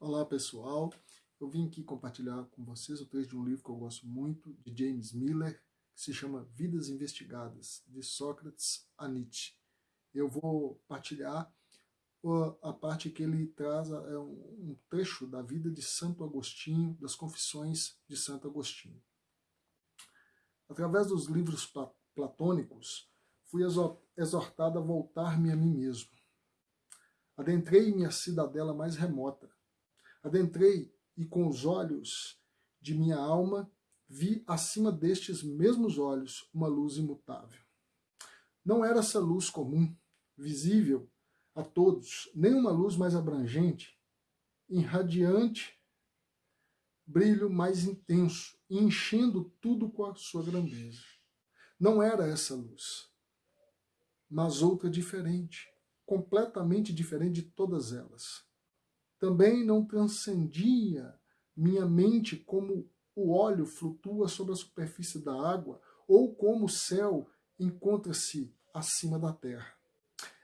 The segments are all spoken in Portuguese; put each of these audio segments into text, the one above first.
Olá pessoal, eu vim aqui compartilhar com vocês o trecho de um livro que eu gosto muito, de James Miller, que se chama Vidas Investigadas, de Sócrates a Nietzsche. Eu vou partilhar a parte que ele traz é um trecho da vida de Santo Agostinho, das Confissões de Santo Agostinho. Através dos livros platônicos, fui exortado a voltar-me a mim mesmo. Adentrei minha cidadela mais remota, Adentrei e com os olhos de minha alma vi acima destes mesmos olhos uma luz imutável. Não era essa luz comum, visível a todos, nem uma luz mais abrangente, irradiante, brilho mais intenso, enchendo tudo com a sua grandeza. Não era essa luz, mas outra diferente, completamente diferente de todas elas. Também não transcendia minha mente como o óleo flutua sobre a superfície da água ou como o céu encontra-se acima da terra.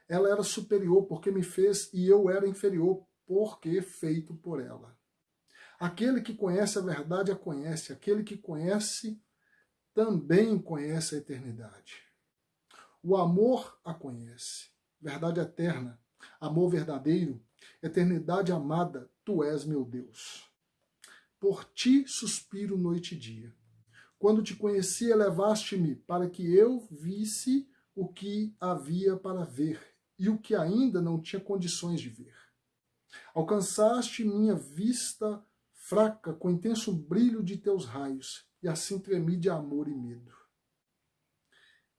Ela era superior porque me fez e eu era inferior porque feito por ela. Aquele que conhece a verdade a conhece, aquele que conhece também conhece a eternidade. O amor a conhece, verdade eterna, amor verdadeiro, Eternidade amada, tu és meu Deus. Por ti suspiro noite e dia. Quando te conheci, elevaste-me para que eu visse o que havia para ver e o que ainda não tinha condições de ver. Alcançaste minha vista fraca com intenso brilho de teus raios, e assim tremi de amor e medo.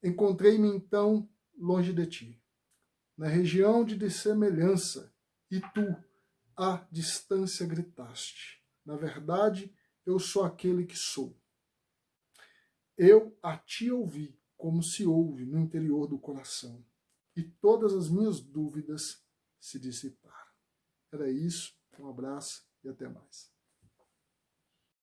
Encontrei-me então longe de ti, na região de dessemelhança, e tu, à distância, gritaste. Na verdade, eu sou aquele que sou. Eu a ti ouvi, como se ouve no interior do coração, e todas as minhas dúvidas se dissiparam. Era isso, um abraço e até mais.